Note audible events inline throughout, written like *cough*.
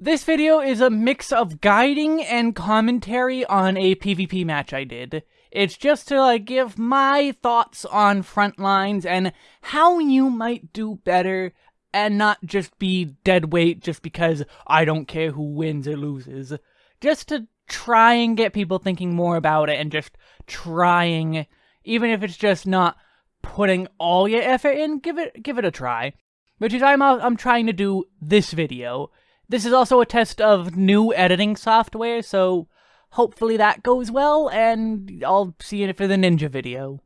This video is a mix of guiding and commentary on a PvP match I did. It's just to like give my thoughts on Frontlines and how you might do better and not just be dead weight just because I don't care who wins or loses. Just to try and get people thinking more about it and just trying, even if it's just not putting all your effort in, give it give it a try. Which is I'm I'm trying to do this video. This is also a test of new editing software, so hopefully that goes well, and I'll see you for the ninja video.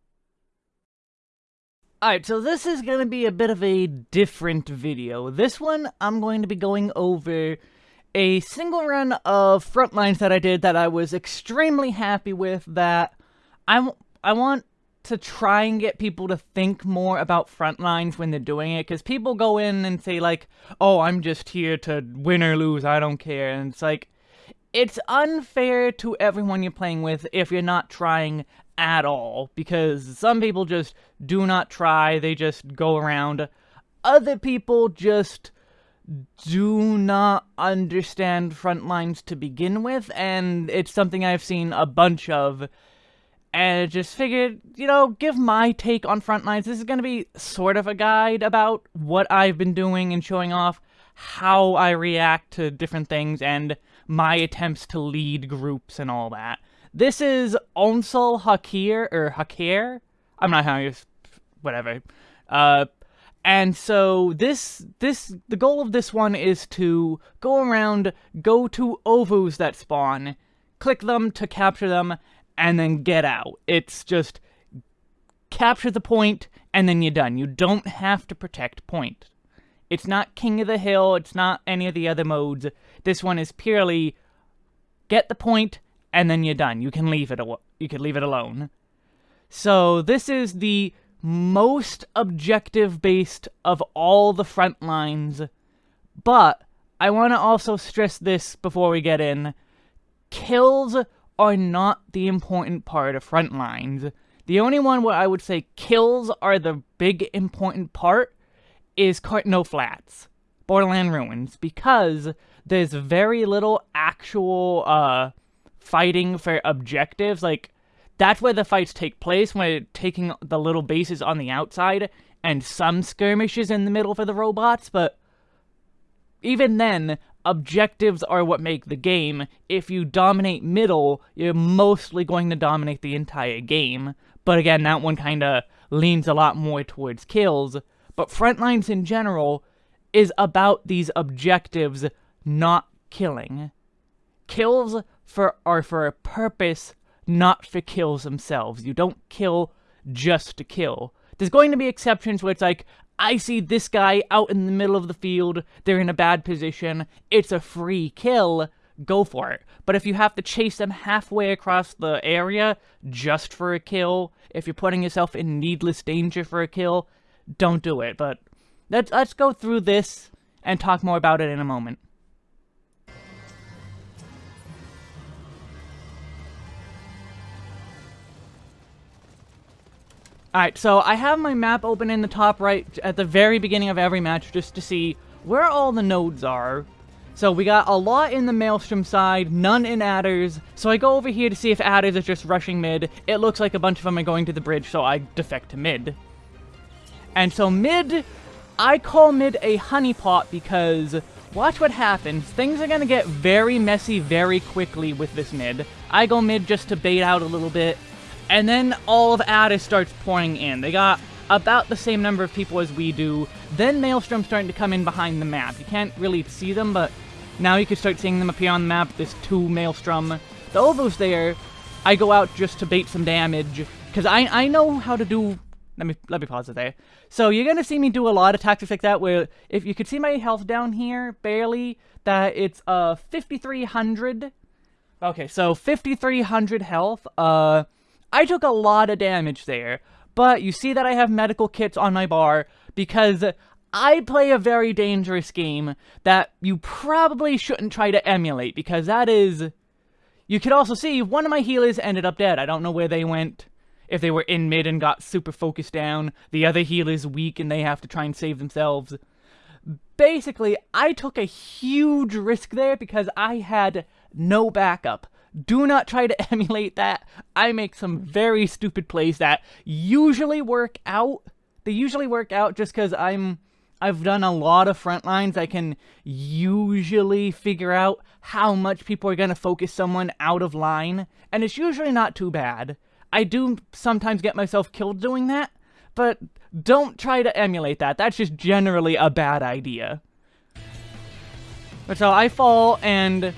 Alright, so this is going to be a bit of a different video. This one, I'm going to be going over a single run of Frontlines that I did that I was extremely happy with, that I, I want to try and get people to think more about Frontlines when they're doing it, because people go in and say, like, oh, I'm just here to win or lose, I don't care, and it's like, it's unfair to everyone you're playing with if you're not trying at all, because some people just do not try, they just go around. Other people just do not understand Frontlines to begin with, and it's something I've seen a bunch of, and just figured, you know, give my take on Frontlines. This is going to be sort of a guide about what I've been doing and showing off how I react to different things and my attempts to lead groups and all that. This is Onsal Hakair, or Hakir? I'm not how you... whatever. Uh, and so this, this, the goal of this one is to go around, go to ovoos that spawn, click them to capture them, and then get out. It's just capture the point, and then you're done. You don't have to protect point. It's not King of the Hill, it's not any of the other modes. This one is purely get the point, and then you're done. You can leave it you can leave it alone. So this is the most objective based of all the front lines, but I want to also stress this before we get in. Kills are not the important part of front lines. The only one where I would say kills are the big important part is Carteneau Flats, Borderland Ruins, because there's very little actual uh, fighting for objectives. Like, that's where the fights take place, when are taking the little bases on the outside, and some skirmishes in the middle for the robots, but even then, objectives are what make the game. If you dominate middle, you're mostly going to dominate the entire game. But again, that one kind of leans a lot more towards kills. But Frontlines in general is about these objectives not killing. Kills for are for a purpose, not for kills themselves. You don't kill just to kill. There's going to be exceptions where it's like, I see this guy out in the middle of the field, they're in a bad position, it's a free kill, go for it. But if you have to chase them halfway across the area just for a kill, if you're putting yourself in needless danger for a kill, don't do it. But let's, let's go through this and talk more about it in a moment. Alright, so I have my map open in the top right at the very beginning of every match just to see where all the nodes are. So we got a lot in the Maelstrom side, none in Adders, so I go over here to see if Adders is just rushing mid. It looks like a bunch of them are going to the bridge, so I defect to mid. And so mid, I call mid a honeypot because watch what happens. Things are going to get very messy very quickly with this mid. I go mid just to bait out a little bit, and then all of Adders starts pouring in. They got about the same number of people as we do. Then Maelstrom's starting to come in behind the map. You can't really see them, but now you can start seeing them appear on the map. There's two Maelstrom. The Ovoo's there. I go out just to bait some damage, because I, I know how to do let me let me pause it there. So you're gonna see me do a lot of tactics like that where if you could see my health down here, barely, that it's uh 5300. Okay, so 5300 health. Uh I took a lot of damage there, but you see that I have medical kits on my bar because I play a very dangerous game that you probably shouldn't try to emulate because that is... You could also see one of my healers ended up dead. I don't know where they went if they were in mid and got super focused down, the other healer's weak and they have to try and save themselves. basically, I took a huge risk there because I had no backup. Do not try to *laughs* emulate that. I make some very stupid plays that usually work out. They usually work out just because I'm... I've done a lot of front lines. I can usually figure out how much people are going to focus someone out of line, and it's usually not too bad. I do sometimes get myself killed doing that, but don't try to emulate that. That's just generally a bad idea. But so I fall, and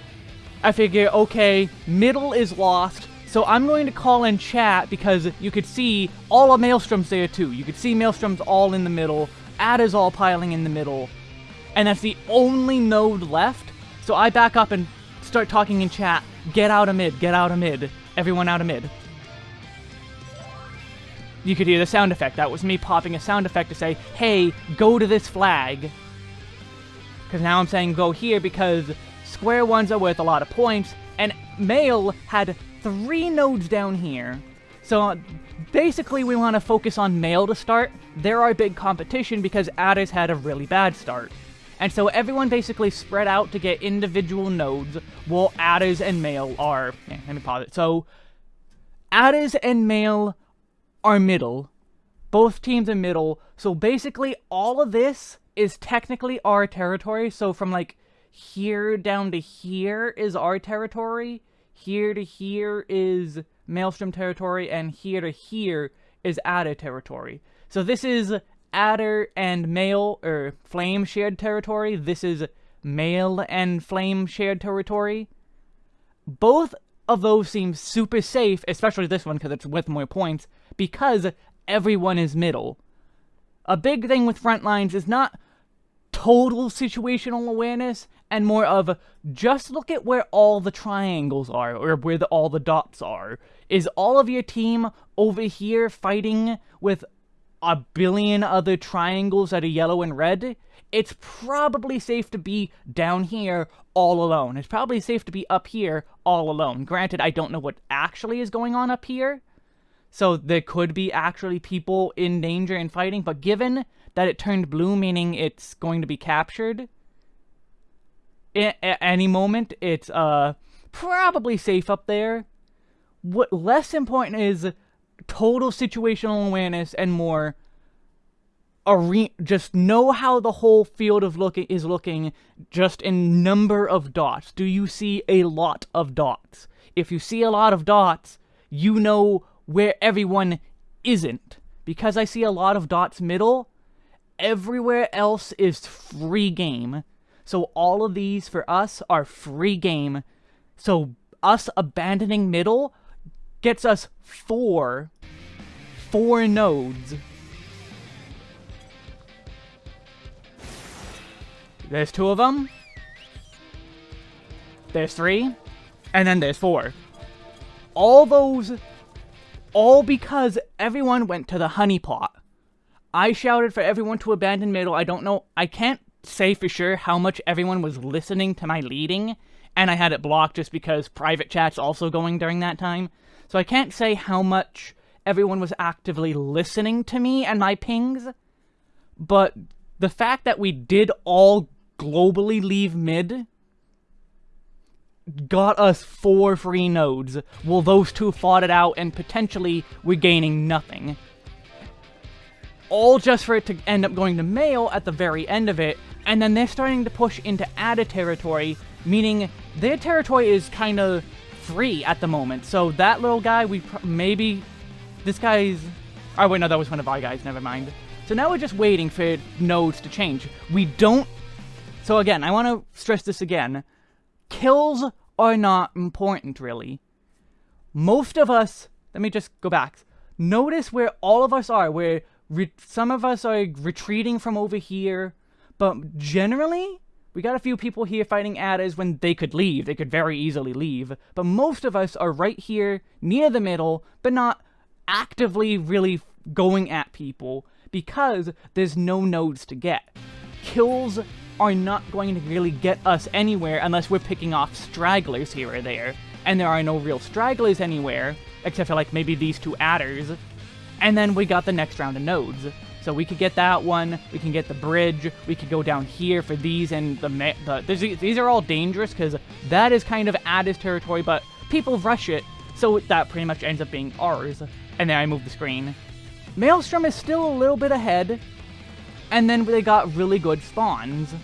I figure, okay, middle is lost, so I'm going to call in chat because you could see all of Maelstrom's there too. You could see Maelstrom's all in the middle, Adder's all piling in the middle, and that's the only node left. So I back up and start talking in chat, get out of mid, get out of mid, everyone out of mid. You could hear the sound effect. That was me popping a sound effect to say, hey, go to this flag. Because now I'm saying go here because square ones are worth a lot of points, and Mael had three nodes down here. So basically we want to focus on Mael to start. They're our big competition because Adder's had a really bad start. And so everyone basically spread out to get individual nodes, while Adder's and Mael are... Yeah, let me pause it. So, Adder's and Mael are middle. Both teams are middle. So basically all of this is technically our territory. So from like here down to here is our territory. Here to here is Maelstrom territory. And here to here is Adder territory. So this is Adder and Mael, or Flame shared territory. This is Mael and Flame shared territory. Both of those seem super safe, especially this one because it's with more points, because everyone is middle. A big thing with front lines is not total situational awareness, and more of just look at where all the triangles are, or where the, all the dots are. Is all of your team over here fighting with a billion other triangles that are yellow and red? It's probably safe to be down here all alone. It's probably safe to be up here all alone. Granted, I don't know what actually is going on up here, so there could be actually people in danger and fighting, but given that it turned blue, meaning it's going to be captured, at any moment, it's uh probably safe up there. What less important is total situational awareness and more are just know how the whole field of looking is looking just in number of dots. Do you see a lot of dots? If you see a lot of dots, you know where everyone isn't. Because I see a lot of dots middle, everywhere else is free game. So all of these for us are free game. So us abandoning middle gets us four, four nodes. There's two of them. There's three. And then there's four. All those all because everyone went to the honeypot. I shouted for everyone to abandon middle. I don't know. I can't say for sure how much everyone was listening to my leading, and I had it blocked just because private chat's also going during that time. So I can't say how much everyone was actively listening to me and my pings, but the fact that we did all globally leave mid got us four free nodes, while those two fought it out and potentially we're gaining nothing. All just for it to end up going to Mael at the very end of it, and then they're starting to push into Adder territory, meaning their territory is kind of free at the moment. So that little guy, we maybe... This guy's... Oh, wait, no, that was one of our guys, never mind. So now we're just waiting for nodes to change. We don't... So again, I want to stress this again kills are not important, really. Most of us, let me just go back. Notice where all of us are, where some of us are retreating from over here, but generally, we got a few people here fighting Adders when they could leave. They could very easily leave. But most of us are right here, near the middle, but not actively really going at people because there's no nodes to get. Kills are not going to really get us anywhere unless we're picking off stragglers here or there. And there are no real stragglers anywhere, except for like maybe these two adders. And then we got the next round of nodes. So we could get that one. We can get the bridge. We could go down here for these and the... the these are all dangerous because that is kind of Adder's territory, but people rush it. So that pretty much ends up being ours. And then I move the screen. Maelstrom is still a little bit ahead. And then they got really good spawns.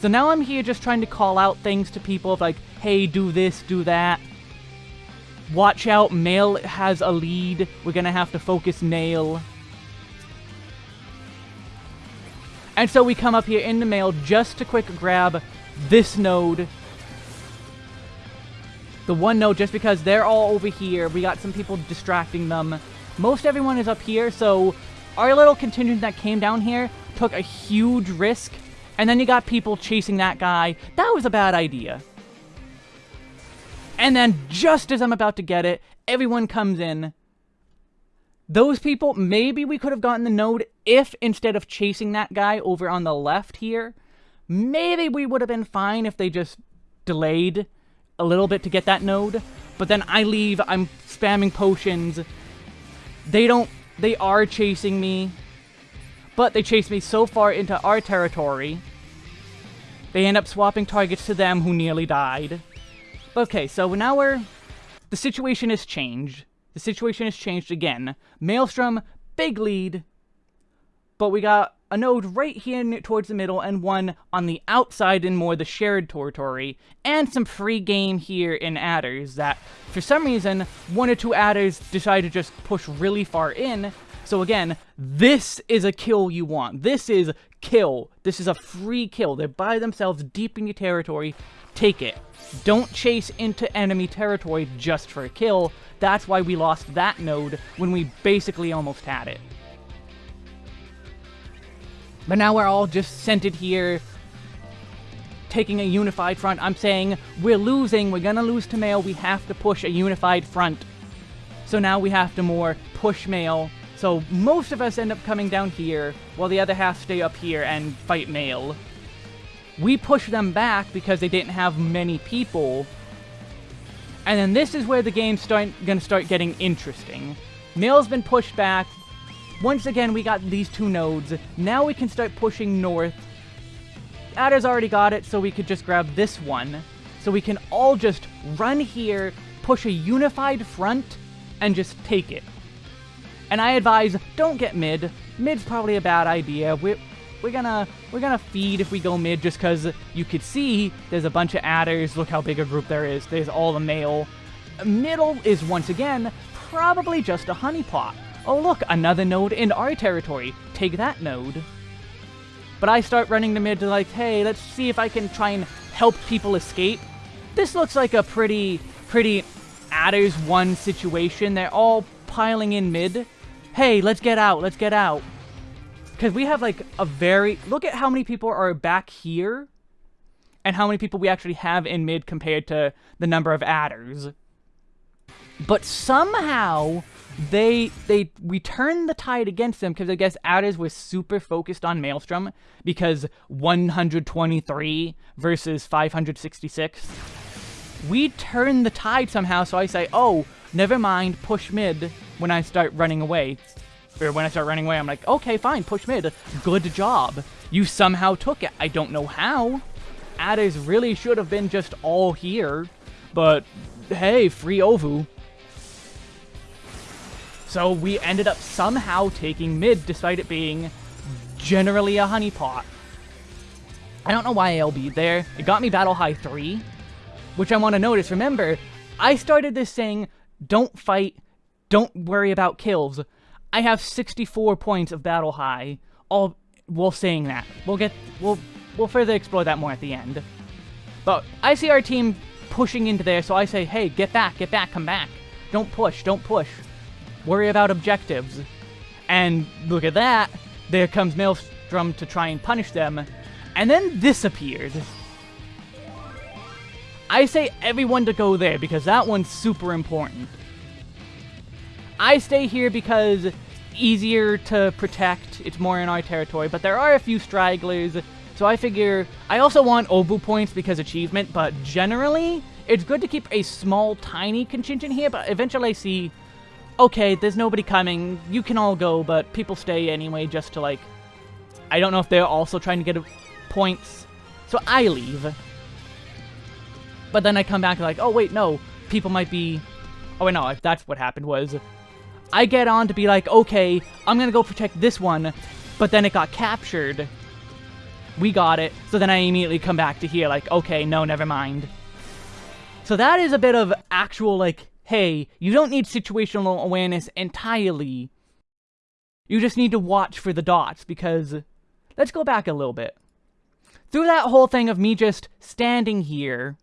So now I'm here just trying to call out things to people of like, hey, do this, do that. Watch out, Mael has a lead. We're gonna have to focus Mael. And so we come up here in the Mael just to quick grab this node. The one node, just because they're all over here. We got some people distracting them. Most everyone is up here, so our little contingent that came down here took a huge risk. And then you got people chasing that guy. That was a bad idea. And then just as I'm about to get it, everyone comes in those people, maybe we could have gotten the node if instead of chasing that guy over on the left here, maybe we would have been fine if they just delayed a little bit to get that node. But then I leave, I'm spamming potions. They don't, they are chasing me. But they chase me so far into our territory. They end up swapping targets to them who nearly died. Okay, so now we're... The situation has changed. The situation has changed again. Maelstrom, big lead. But we got a node right here towards the middle and one on the outside in more the shared territory, and some free game here in adders that, for some reason, one or two adders decide to just push really far in. So again, this is a kill you want. This is kill. This is a free kill. They're by themselves deep in your territory. Take it. Don't chase into enemy territory just for a kill. That's why we lost that node when we basically almost had it. But now we're all just centered here, taking a unified front. I'm saying, we're losing, we're gonna lose to Mael, we have to push a unified front. So now we have to more push Mael. So most of us end up coming down here, while the other half stay up here and fight Mael. We push them back because they didn't have many people, and then this is where the game's start, gonna start getting interesting. Mael's been pushed back. Once again, we got these two nodes. Now we can start pushing north. Adder's already got it, so we could just grab this one. So we can all just run here, push a unified front, and just take it. And I advise, don't get mid. Mid's probably a bad idea. We're, we're gonna we're gonna feed if we go mid just because you could see there's a bunch of adders. Look how big a group there is. There's all the Mael. Middle is once again probably just a honeypot. Oh look, another node in our territory. Take that node. But I start running the mid to like, hey, let's see if I can try and help people escape. This looks like a pretty, pretty adders one situation. They're all piling in mid. Hey, let's get out, let's get out. Because we have, like, a very... Look at how many people are back here and how many people we actually have in mid compared to the number of adders. But somehow, they they we turned the tide against them because I guess adders was super focused on Maelstrom because 123 versus 566. We turned the tide somehow, so I say, oh, never mind, push mid when I start running away or when I start running away, I'm like, okay, fine, push mid. Good job. You somehow took it. I don't know how. Adders really should have been just all here. But, hey, free Ovoo. So we ended up somehow taking mid, despite it being generally a honeypot. I don't know why I'll be there. It got me Battle High 3, which I want to notice. Remember, I started this saying, don't fight, don't worry about kills. I have 64 points of battle high, all while saying that. We'll get, we'll, we'll further explore that more at the end. But I see our team pushing into there, so I say, hey, get back, get back, come back. Don't push, don't push. Worry about objectives. And look at that, there comes Maelstrom to try and punish them, and then this appeared. I say everyone to go there, because that one's super important. I stay here because easier to protect, it's more in our territory, but there are a few stragglers, so I figure... I also want Ovoo points because achievement, but generally, it's good to keep a small, tiny contingent here, but eventually I see... okay, there's nobody coming. You can all go, but people stay anyway just to, like... I don't know if they're also trying to get points. So I leave. But then I come back like, oh, wait, no. People might be... Oh, wait, no. That's what happened was... I get on to be like, okay, I'm gonna go protect this one. But then it got captured. We got it. So then I immediately come back to here like, okay, no, never mind. So that is a bit of actual, like, hey, you don't need situational awareness entirely. You just need to watch for the dots, because... Let's go back a little bit. Through that whole thing of me just standing here,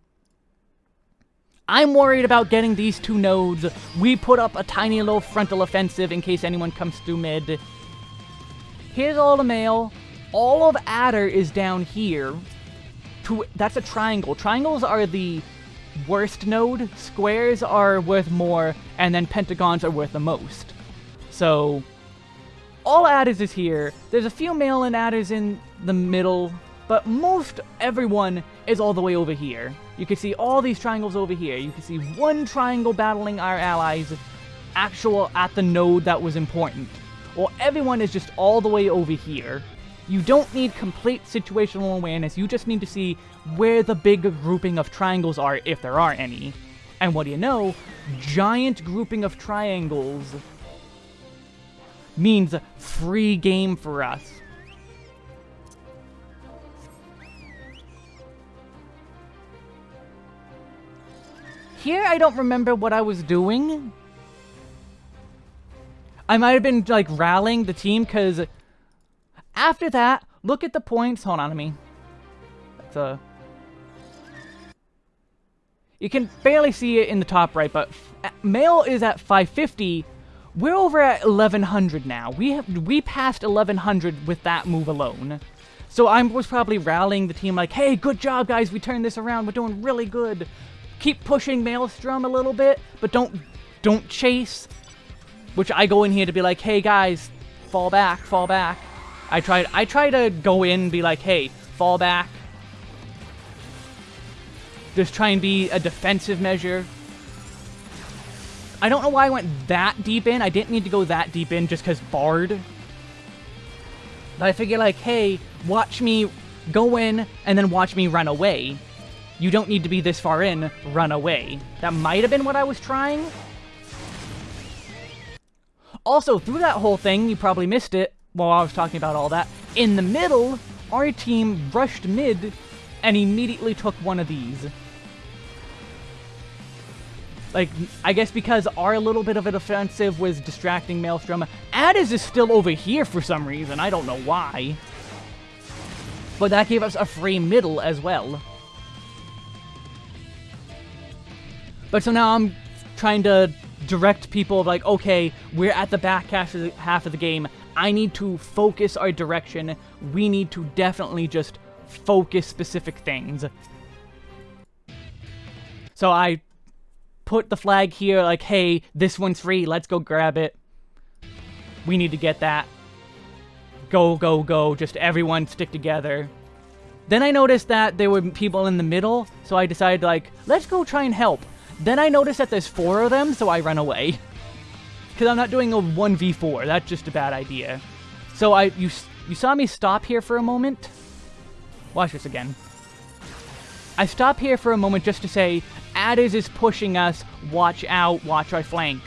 I'm worried about getting these two nodes. We put up a tiny little frontal offensive in case anyone comes through mid. Here's all the Mael. All of Adder is down here. To, that's a triangle. Triangles are the worst node, squares are worth more, and then pentagons are worth the most. So, all adders is here. There's a few mail-in adders in the middle, but most everyone is all the way over here. You can see all these triangles over here. You can see one triangle battling our allies, actual at the node that was important. Well, everyone is just all the way over here. You don't need complete situational awareness, you just need to see where the big grouping of triangles are, if there are any. And what do you know? Giant grouping of triangles means free game for us. Here, I don't remember what I was doing. I might have been, like, rallying the team, because after that, look at the points. Hold on to me. That's a... You can barely see it in the top right, but Mael is at 550. We're over at 1100 now. We have we passed 1100 with that move alone. So I was probably rallying the team like, hey, good job, guys. We turned this around. We're doing really good. Keep pushing Maelstrom a little bit, but don't don't chase. Which I go in here to be like, hey, guys, fall back, fall back. I tried I try to go in be like, hey, fall back. Just try and be a defensive measure. I don't know why I went that deep in. I didn't need to go that deep in just because Bard. But I figure like, hey, watch me go in and then watch me run away. You don't need to be this far in, run away. That might have been what I was trying. Also, through that whole thing, you probably missed it, while I was talking about all that, in the middle, our team rushed mid and immediately took one of these. Like, I guess because our little bit of an offensive was distracting Maelstrom, Adders is still over here for some reason, I don't know why. But that gave us a free middle as well. But so now I'm trying to direct people like, okay, we're at the back half of the, half of the game. I need to focus our direction. We need to definitely just focus specific things. So I put the flag here like, hey, this one's free, let's go grab it. We need to get that. Go, go, go, just everyone stick together. Then I noticed that there were people in the middle, so I decided like, let's go try and help. Then I noticed that there's four of them, so I run away. *laughs* Because I'm not doing a 1v4. That's just a bad idea. So I you, you saw me stop here for a moment? Watch this again. I stop here for a moment just to say, Adders is pushing us, watch out, watch our flank.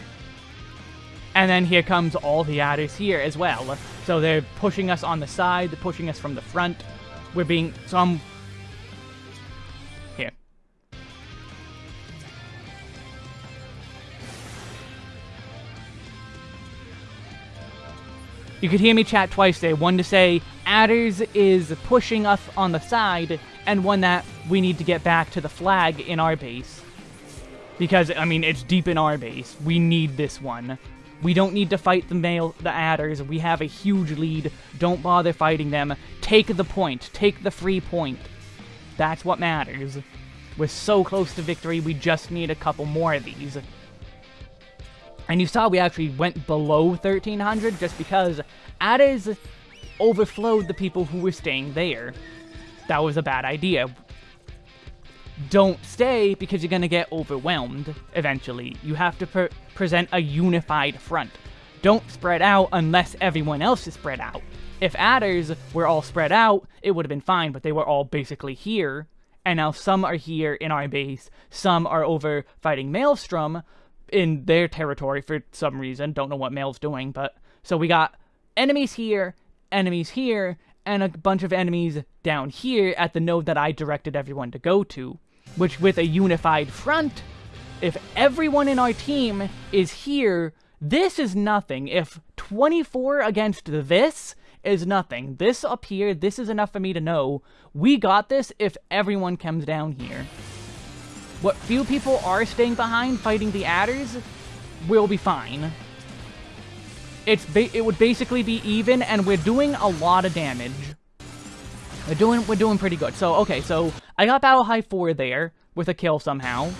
And then here comes all the Adders here as well. So they're pushing us on the side, they're pushing us from the front. We're being, so I'm You could hear me chat twice there. One to say Adders is pushing us on the side, and one that we need to get back to the flag in our base. Because, I mean, it's deep in our base. We need this one. We don't need to fight the Mael, the adders. We have a huge lead. Don't bother fighting them. Take the point. Take the free point. That's what matters. We're so close to victory, we just need a couple more of these. And you saw we actually went below 1300 just because Adders overflowed the people who were staying there. That was a bad idea. don't stay because you're going to get overwhelmed eventually. You have to pre present a unified front. Don't spread out unless everyone else is spread out. If adders were all spread out, it would have been fine, but they were all basically here, and now some are here in our base, some are over fighting Maelstrom in their territory for some reason, don't know what Mael's doing, but... So we got enemies here, enemies here, and a bunch of enemies down here at the node that I directed everyone to go to. Which, with a unified front, if everyone in our team is here, this is nothing. If 24 against this is nothing, this up here, this is enough for me to know we got this if everyone comes down here. What few people are staying behind fighting the adders will be fine. It's it would basically be even, and we're doing a lot of damage. We're doing we're doing pretty good. So okay, so I got battle high four there with a kill somehow.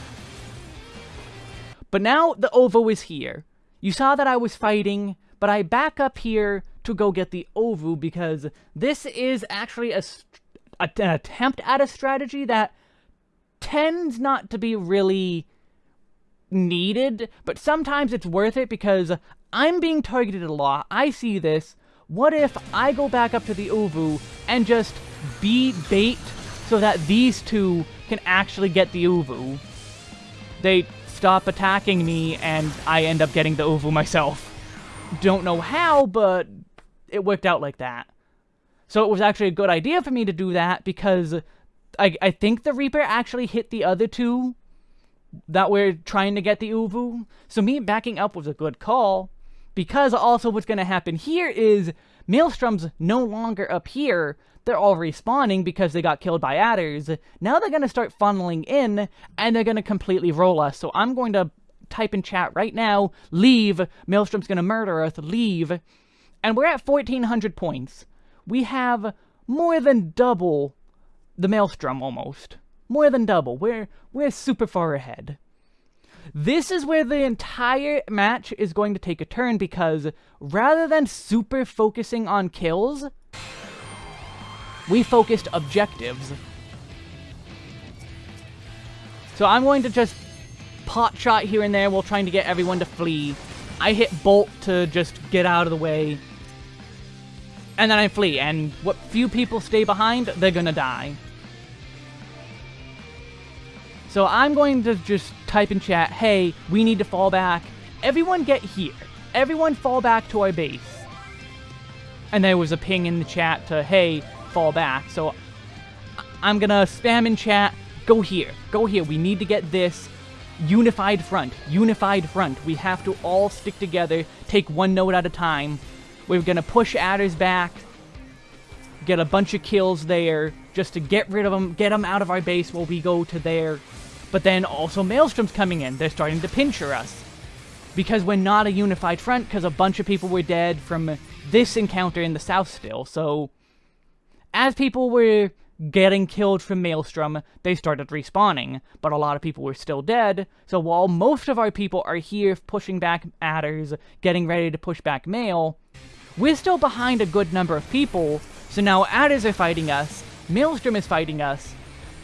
But now the Ovoo is here. You saw that I was fighting, but I back up here to go get the Ovoo because this is actually a, a an attempt at a strategy that tends not to be really needed, but sometimes it's worth it because I'm being targeted a lot. I see this. What if I go back up to the Ovoo and just be bait so that these two can actually get the Ovoo? They stop attacking me and I end up getting the Ovoo myself. Don't know how, but it worked out like that. So it was actually a good idea for me to do that because I, I think the Reaper actually hit the other two that we're trying to get the Ovoo. So me backing up was a good call. Because also what's going to happen here is Maelstrom's no longer up here. They're all respawning because they got killed by adders. Now they're going to start funneling in, and they're going to completely roll us. So I'm going to type in chat right now, leave, Maelstrom's going to murder us, leave. And we're at 1,400 points. We have more than double the Maelstrom, almost. More than double. We're, we're super far ahead. This is where the entire match is going to take a turn because rather than super focusing on kills, we focused objectives. So I'm going to just pot shot here and there while trying to get everyone to flee. I hit bolt to just get out of the way. And then I flee, and what few people stay behind, they're gonna die. So I'm going to just type in chat, hey, we need to fall back. Everyone get here. Everyone fall back to our base. And there was a ping in the chat to, hey, fall back. So I'm gonna spam in chat, go here, go here. We need to get this unified front, unified front. We have to all stick together, take one node at a time. We're gonna push adders back, get a bunch of kills there, just to get rid of them, get them out of our base while we go to there. But then also Maelstrom's coming in. They're starting to pincher us. Because we're not a unified front, because a bunch of people were dead from this encounter in the south still. So, as people were getting killed from Maelstrom, they started respawning. But a lot of people were still dead. So while most of our people are here pushing back adders, getting ready to push back Mael, we're still behind a good number of people. So now adders are fighting us, Maelstrom is fighting us,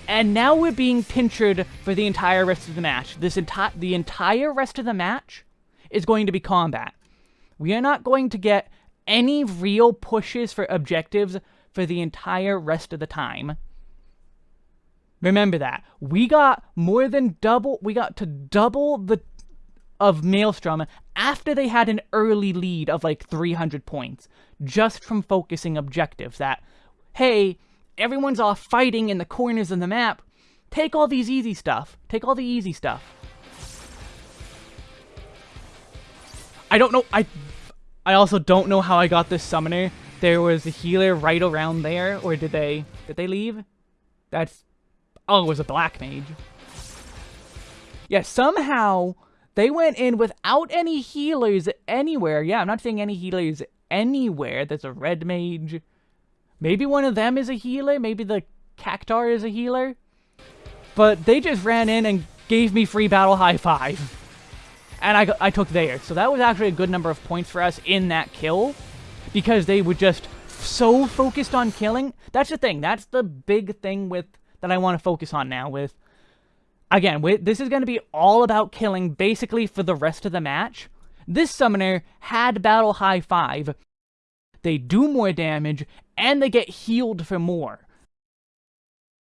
and now we're being pinchered for the entire rest of the match. This entire the entire rest of the match is going to be combat. We are not going to get any real pushes for objectives for the entire rest of the time. Remember that. We got more than double, we got to double the of Maelstrom after they had an early lead of like 300 points, just from focusing objectives that, hey, everyone's off fighting in the corners of the map. Take all these easy stuff. Take all the easy stuff. I don't know. I I also don't know how I got this summoner. There was a healer right around there, or did they did they leave? That's oh, it was a black mage. Yeah, somehow they went in without any healers anywhere. Yeah, I'm not saying any healers anywhere. There's a red mage. Maybe one of them is a healer. Maybe the Cactuar is a healer. But they just ran in and gave me free battle high five. And I, I took theirs. So that was actually a good number of points for us in that kill. Because they were just so focused on killing. That's the thing. That's the big thing with that I want to focus on now with again, this is going to be all about killing basically for the rest of the match. This summoner had Battle High 5. They do more damage, and they get healed for more.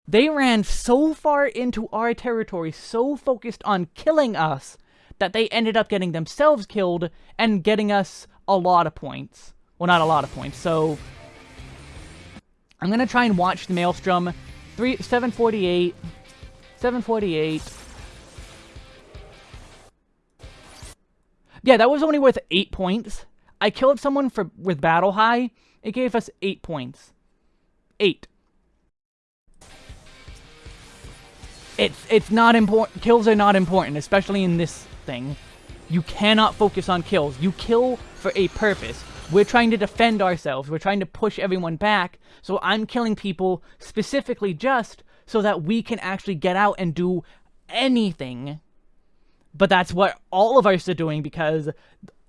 They ran so far into our territory, so focused on killing us, that they ended up getting themselves killed and getting us a lot of points. Well, not a lot of points, so... I'm gonna try and watch the Maelstrom. Three, 748. 748. Yeah, that was only worth 8 points. I killed someone for with Battle High. It gave us 8 points. 8. It's, it's not important. Kills are not important, especially in this thing. You cannot focus on kills. You kill for a purpose. We're trying to defend ourselves. We're trying to push everyone back. So I'm killing people specifically just so that we can actually get out and do anything. But that's what all of us are doing because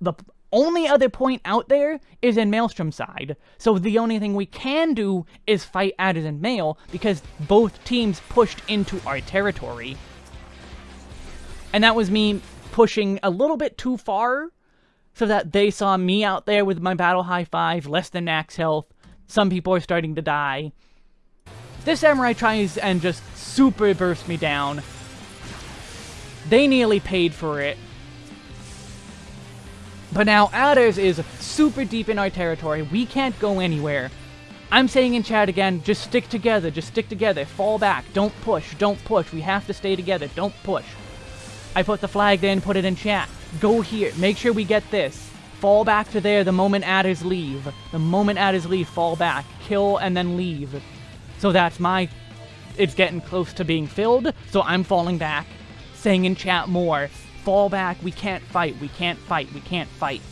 the only other point out there is in Maelstrom's side. So the only thing we can do is fight Adders and Mael because both teams pushed into our territory. And that was me pushing a little bit too far so that they saw me out there with my battle high five, less than max health. Some people are starting to die. This samurai tries and just super burst me down. They nearly paid for it. But now Adders is super deep in our territory. We can't go anywhere. I'm saying in chat again, just stick together, just stick together, fall back, don't push, don't push, we have to stay together, don't push. I put the flag there and put it in chat. Go here, make sure we get this. Fall back to there the moment adders leave. The moment adders leave, fall back. Kill and then leave. So that's my... It's getting close to being filled, so I'm falling back. Saying in chat more, fall back, we can't fight, we can't fight, we can't fight.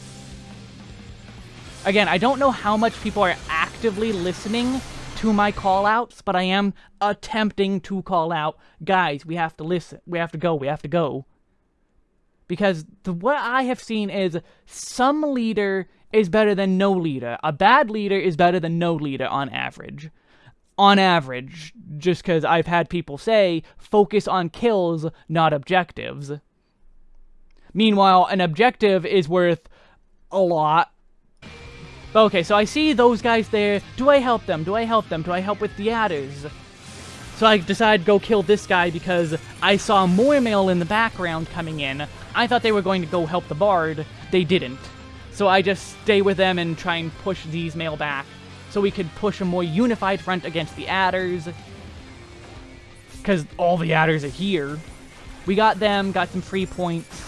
Again, I don't know how much people are actively listening to my callouts, but I am attempting to call out, guys, we have to listen, we have to go, we have to go. Because the, what I have seen is some leader is better than no leader. A bad leader is better than no leader on average. On average, just because I've had people say, focus on kills, not objectives. Meanwhile, an objective is worth a lot. Okay, so I see those guys there. Do I help them? Do I help them? Do I help with the adders? So I decide to go kill this guy because I saw more Mael in the background coming in. I thought they were going to go help the bard. They didn't. So I just stay with them and try and push these Mael back so we could push a more unified front against the adders. Because all the adders are here. We got them, got some free points,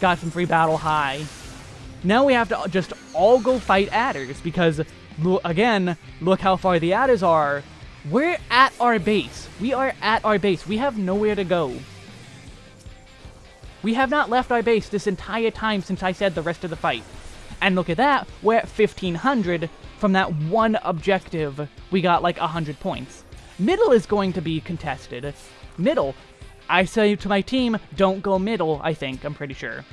got some free battle high. Now we have to just all go fight adders because, again, look how far the adders are we're at our base. We are at our base. We have nowhere to go. We have not left our base this entire time since I said the rest of the fight. And look at that, we're at 1500 from that one objective. We got like 100 points. Middle is going to be contested. Middle. I say to my team, don't go middle, I think, I'm pretty sure.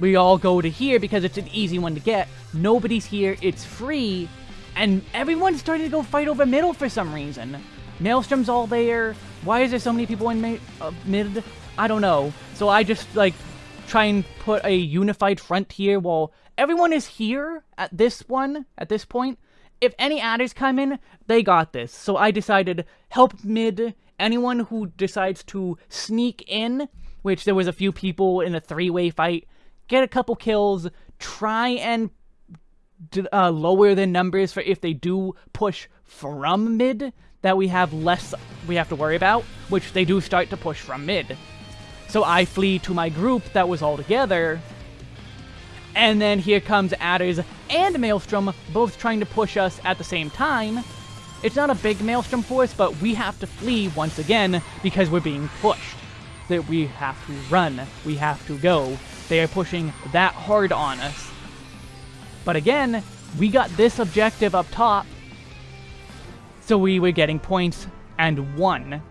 We all go to here because it's an easy one to get. Nobody's here, it's free, and everyone's starting to go fight over middle for some reason. Maelstrom's all there. Why is there so many people in uh, mid? I don't know. So I just, like, try and put a unified front here while everyone is here at this one, at this point. If any adders come in, they got this. So I decided, help mid, anyone who decides to sneak in, which there was a few people in a three-way fight, get a couple kills, try and uh, lower the numbers for if they do push from mid, that we have less we have to worry about, which they do start to push from mid. So I flee to my group that was all together, and then here comes Adders and Maelstrom, both trying to push us at the same time. It's not a big Maelstrom force, but we have to flee once again because we're being pushed. That we have to run, we have to go. They are pushing that hard on us. But again, we got this objective up top, so we were getting points and one.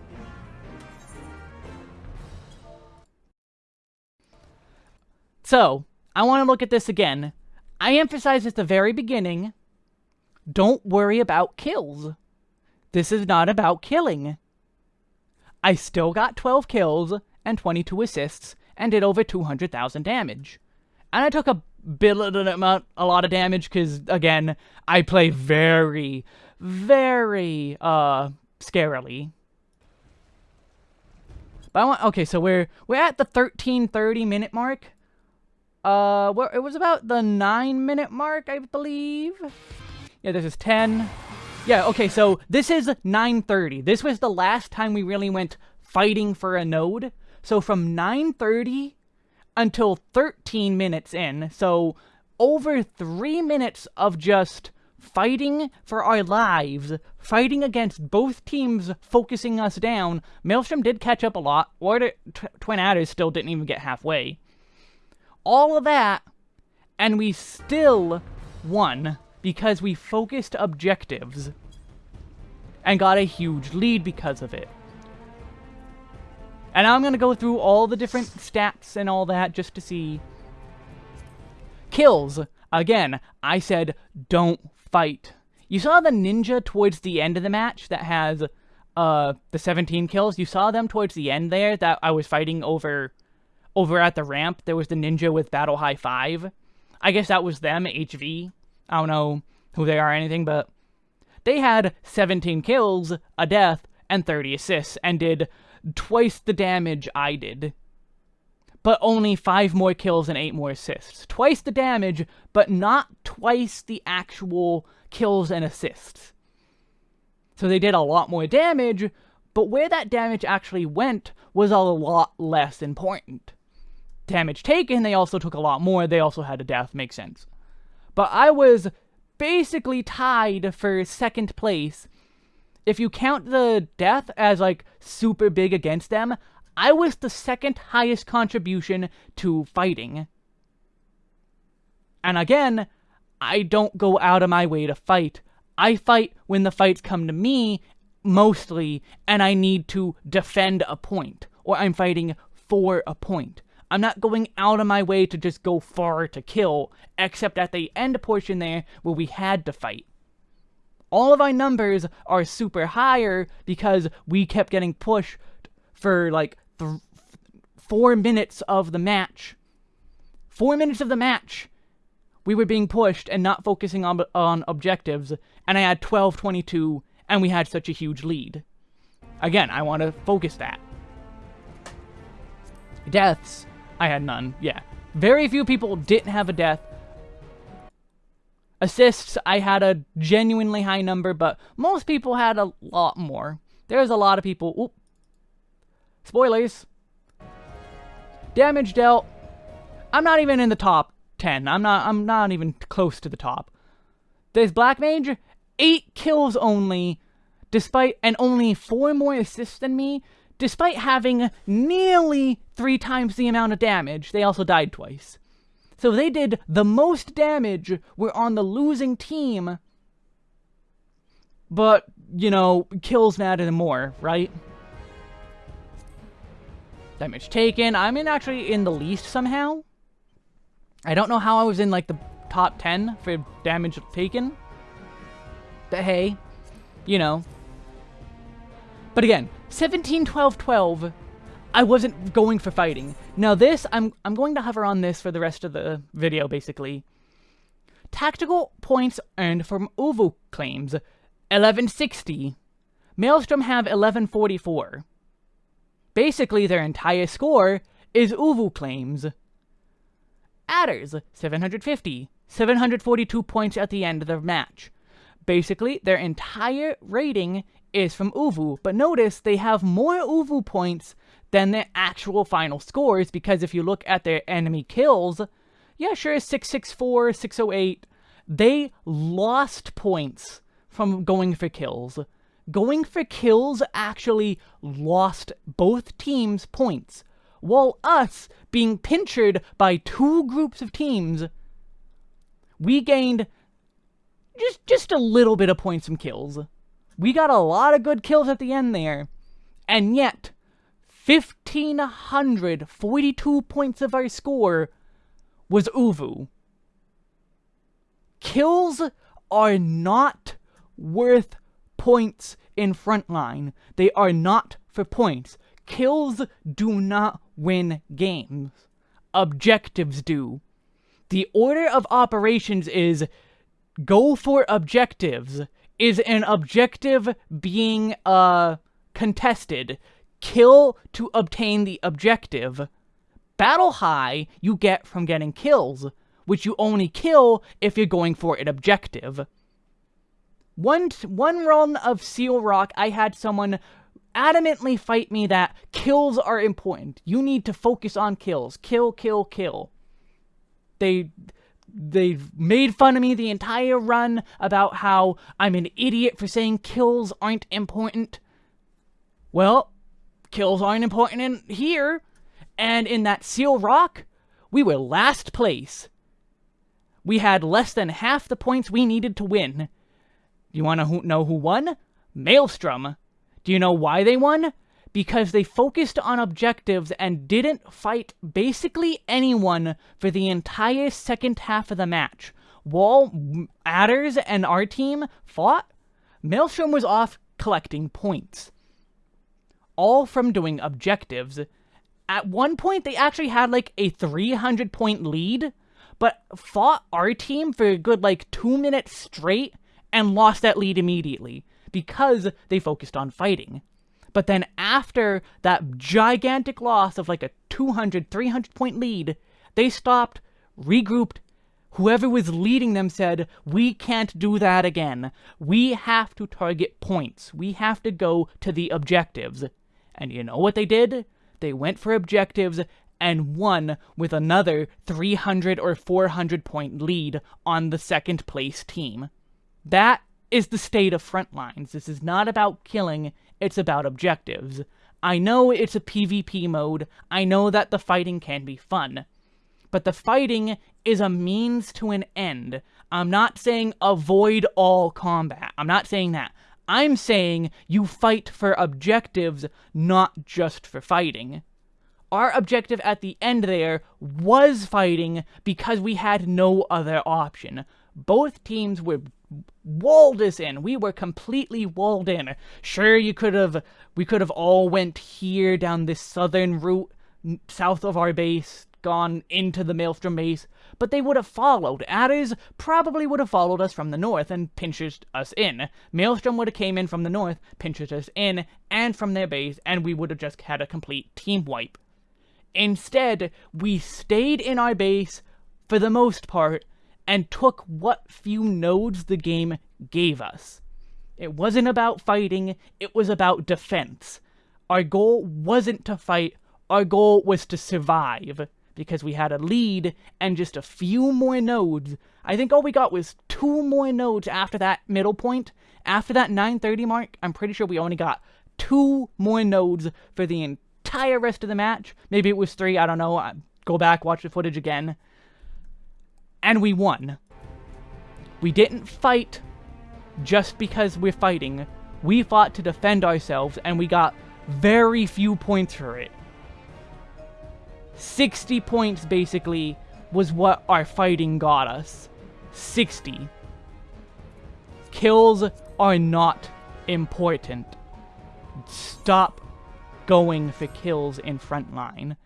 So, I want to look at this again. I emphasized at the very beginning, don't worry about kills. This is not about killing. I still got 12 kills and 22 assists and did over 200,000 damage. And I took a bit of amount, a lot of damage because, again, I play very, very, uh, scarily. But I want, okay, so we're, we're at the 1330 minute mark. Uh, where, it was about the 9 minute mark, I believe. Yeah, this is 10. Yeah, okay, so this is 9.30. This was the last time we really went fighting for a node. So from 9.30 until 13 minutes in, so over 3 minutes of just fighting for our lives, fighting against both teams focusing us down. Maelstrom did catch up a lot. Order Twin Adders still didn't even get halfway. All of that, and we still won because we focused objectives and got a huge lead because of it. And I'm going to go through all the different stats and all that just to see. Kills. Again, I said don't fight. You saw the ninja towards the end of the match that has uh, the 17 kills. You saw them towards the end there that I was fighting over over at the ramp. There was the ninja with Battle High 5. I guess that was them, HV. I don't know who they are or anything, but they had 17 kills, a death, and 30 assists, and did twice the damage I did. But only 5 more kills and 8 more assists. Twice the damage, but not twice the actual kills and assists. So they did a lot more damage, but where that damage actually went was a lot less important. Damage taken, they also took a lot more, they also had a death, makes sense. But I was basically tied for second place. If you count the death as like super big against them, I was the second highest contribution to fighting. And again, I don't go out of my way to fight. I fight when the fights come to me, mostly, and I need to defend a point, or I'm fighting for a point. I'm not going out of my way to just go far to kill, except at the end portion there where we had to fight. All of our numbers are super higher because we kept getting pushed for like four minutes of the match. Four minutes of the match, we were being pushed and not focusing on, on objectives, and I had 12-22, and we had such a huge lead. Again, I want to focus that. Deaths I had none, yeah. Very few people didn't have a death. Assists, I had a genuinely high number, but most people had a lot more. There's a lot of people... Oop. Spoilers. Damage dealt. I'm not even in the top 10. I'm not I'm not even close to the top. There's Black Mage, 8 kills only, despite and only 4 more assists than me, Despite having nearly three times the amount of damage, they also died twice. So they did the most damage, were on the losing team, but, you know, kills matter more, right? Damage taken. I'm in actually in the least somehow. I don't know how I was in, like, the top 10 for damage taken. But hey, you know. But again, 17, 12, 12, I wasn't going for fighting. Now this, I'm, I'm going to hover on this for the rest of the video, basically. Tactical points earned from ovoo claims, 1160. Maelstrom have 1144. Basically, their entire score is ovoo claims. Adders, 750. 742 points at the end of the match. Basically, their entire rating is from ovoo, but notice they have more ovoo points than their actual final scores, because if you look at their enemy kills, yeah, sure, 664, 608, they lost points from going for kills. Going for kills actually lost both teams points, while us being pinchered by two groups of teams, we gained just just a little bit of points from kills. We got a lot of good kills at the end there. And yet, 1,542 points of our score was ovoo. Kills are not worth points in frontline. They are not for points. Kills do not win games. Objectives do. The order of operations is go for objectives. Is an objective being uh contested? Kill to obtain the objective. Battle high you get from getting kills, which you only kill if you're going for an objective. One, one run of Seal Rock, I had someone adamantly fight me that kills are important. You need to focus on kills. Kill, kill, kill. They they made fun of me the entire run about how I'm an idiot for saying kills aren't important. Well, kills aren't important in here. And in that Seal Rock, we were last place. We had less than half the points we needed to win. You want to know who won? Maelstrom. Do you know why they won? Because they focused on objectives and didn't fight basically anyone for the entire second half of the match. While Adders and our team fought, Maelstrom was off collecting points. All from doing objectives. At one point, they actually had like a 300 point lead, but fought our team for a good like two minutes straight and lost that lead immediately because they focused on fighting. But then after that gigantic loss of like a 200, 300 point lead, they stopped, regrouped. Whoever was leading them said, we can't do that again. We have to target points. We have to go to the objectives. And you know what they did? They went for objectives and won with another 300 or 400 point lead on the second place team. That is the state of front lines. This is not about killing, it's about objectives. I know it's a PvP mode, I know that the fighting can be fun, but the fighting is a means to an end. I'm not saying avoid all combat. I'm not saying that. I'm saying you fight for objectives, not just for fighting. Our objective at the end there was fighting because we had no other option. Both teams were walled us in. We were completely walled in. Sure, you could have, we could have all went here down this southern route, south of our base, gone into the Maelstrom base, but they would have followed. Adders probably would have followed us from the north and pinched us in. Maelstrom would have came in from the north, pinched us in, and from their base, and we would have just had a complete team wipe. Instead, we stayed in our base, for the most part, and took what few nodes the game gave us. It wasn't about fighting, it was about defense. Our goal wasn't to fight, our goal was to survive, because we had a lead and just a few more nodes. I think all we got was two more nodes after that middle point. After that 930 mark, I'm pretty sure we only got two more nodes for the entire rest of the match. Maybe it was three, I don't know. Go back, watch the footage again and we won. We didn't fight just because we're fighting. We fought to defend ourselves, and we got very few points for it. 60 points, basically, was what our fighting got us. 60. Kills are not important. Stop going for kills in frontline.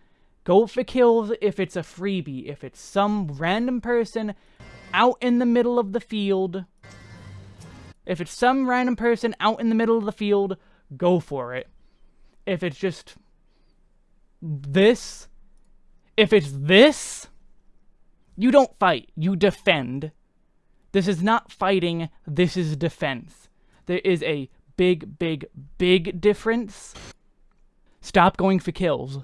Go for kills if it's a freebie, if it's some random person out in the middle of the field. If it's some random person out in the middle of the field, go for it. If it's just this, if it's this, you don't fight, you defend. This is not fighting, this is defense. There is a big, big, big difference. Stop going for kills.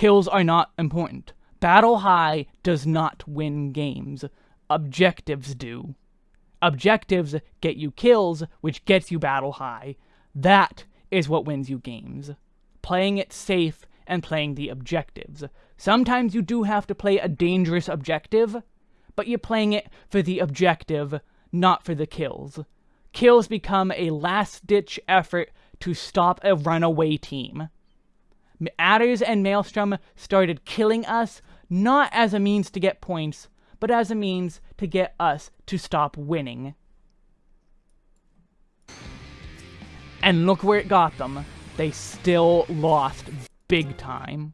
Kills are not important. Battle High does not win games. Objectives do. Objectives get you kills, which gets you Battle High. That is what wins you games. Playing it safe and playing the objectives. Sometimes you do have to play a dangerous objective, but you're playing it for the objective, not for the kills. Kills become a last-ditch effort to stop a runaway team. Adders and Maelstrom started killing us, not as a means to get points, but as a means to get us to stop winning. And look where it got them. they still lost big time.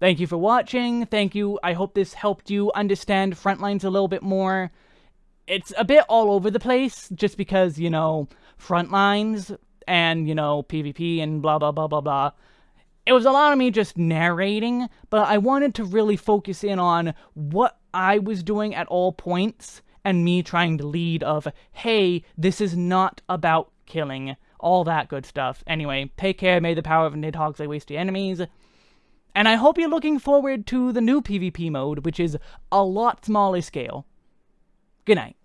Thank you for watching. Thank you. I hope this helped you understand Frontlines a little bit more. It's a bit all over the place, just because, you know, Frontlines and, you know, PvP and blah, blah, blah, blah, blah. It was a lot of me just narrating, but I wanted to really focus in on what I was doing at all points and me trying to lead of, hey, this is not about killing, all that good stuff. Anyway, take care, may the power of Nidhogg's lay waste your enemies, and I hope you're looking forward to the new PvP mode, which is a lot smaller scale. Good night.